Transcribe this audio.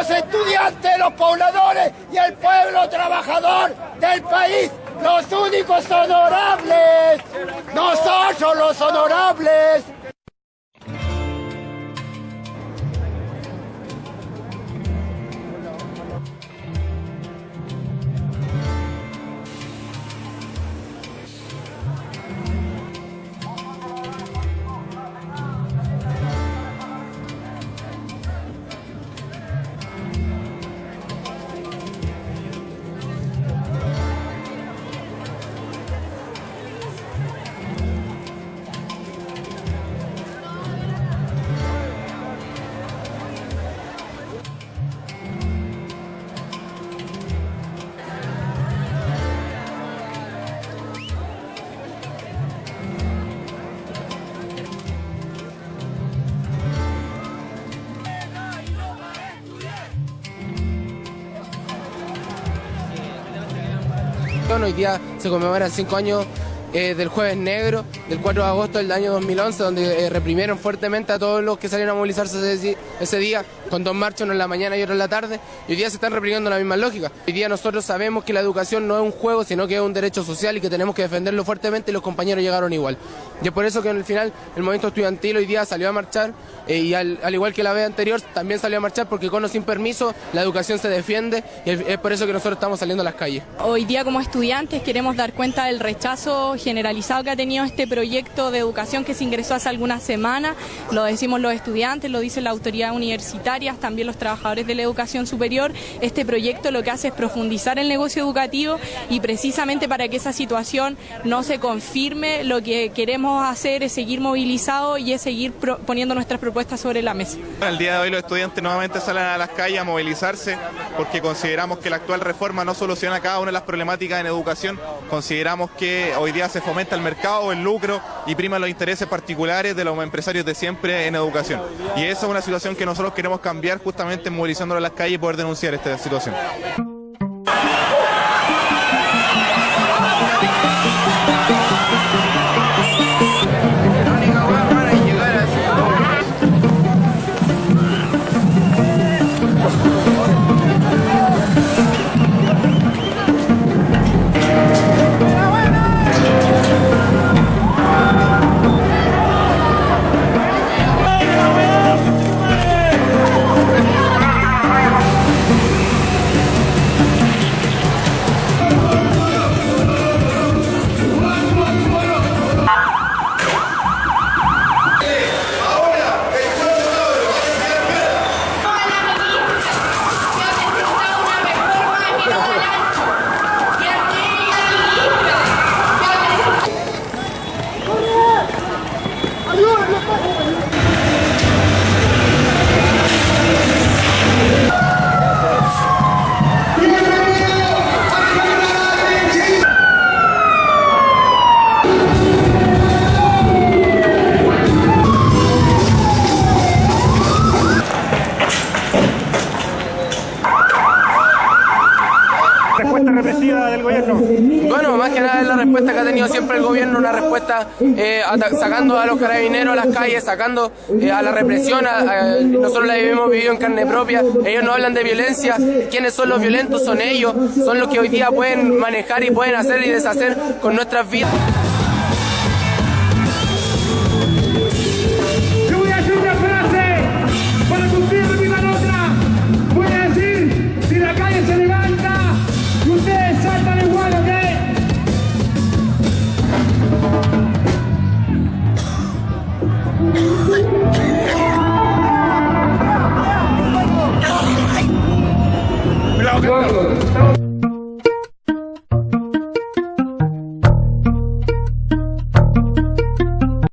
los estudiantes, los pobladores y el pueblo trabajador del país, los únicos honorables, nosotros los honorables. Hoy día se conmemoran cinco años eh, del Jueves Negro, del 4 de agosto del año 2011, donde eh, reprimieron fuertemente a todos los que salieron a movilizarse ese, día, con dos marchas, uno en la mañana y otro en la tarde, y hoy día se están reprimiendo la misma lógica. Hoy día nosotros sabemos que la educación no es un juego, sino que es un derecho social y que tenemos que defenderlo fuertemente y los compañeros llegaron igual. Y es por eso que en el final el movimiento estudiantil hoy día salió a marchar eh, y al, al, igual que la vez anterior también salió a marchar porque con o sin permiso la educación se defiende y es por eso que nosotros estamos saliendo a las calles. Hoy día como estudiantes queremos dar cuenta del rechazo generalizado que ha tenido este proyecto de educación que se ingresó hace algunas semanas, lo decimos los estudiantes, lo dice la autoridad universitaria, también los trabajadores de la educación superior, este proyecto lo que hace es profundizar el negocio educativo y precisamente para que esa situación no se confirme, lo que queremos hacer es seguir movilizados y es seguir poniendo nuestras propuestas sobre la mesa. El día de hoy los estudiantes nuevamente salen a las calles a movilizarse porque consideramos que la actual reforma no soluciona cada una de las problemáticas en educación, consideramos que hoy día se fomenta el mercado, el lucro y prima los intereses particulares de los empresarios de siempre en educación. Y esa es una situación que nosotros queremos cambiar justamente movilizándonos a las calles y poder denunciar esta situación. Respuesta Bueno, más que nada es la respuesta que ha tenido siempre el gobierno, una respuesta eh, sacando a los carabineros a las calles, sacando eh, a la represión, a, a, nosotros la hemos vivido en carne propia, ellos no hablan de violencia, quienes son los violentos son ellos, son los que hoy día pueden manejar y pueden hacer y deshacer con nuestras vidas. Vamos!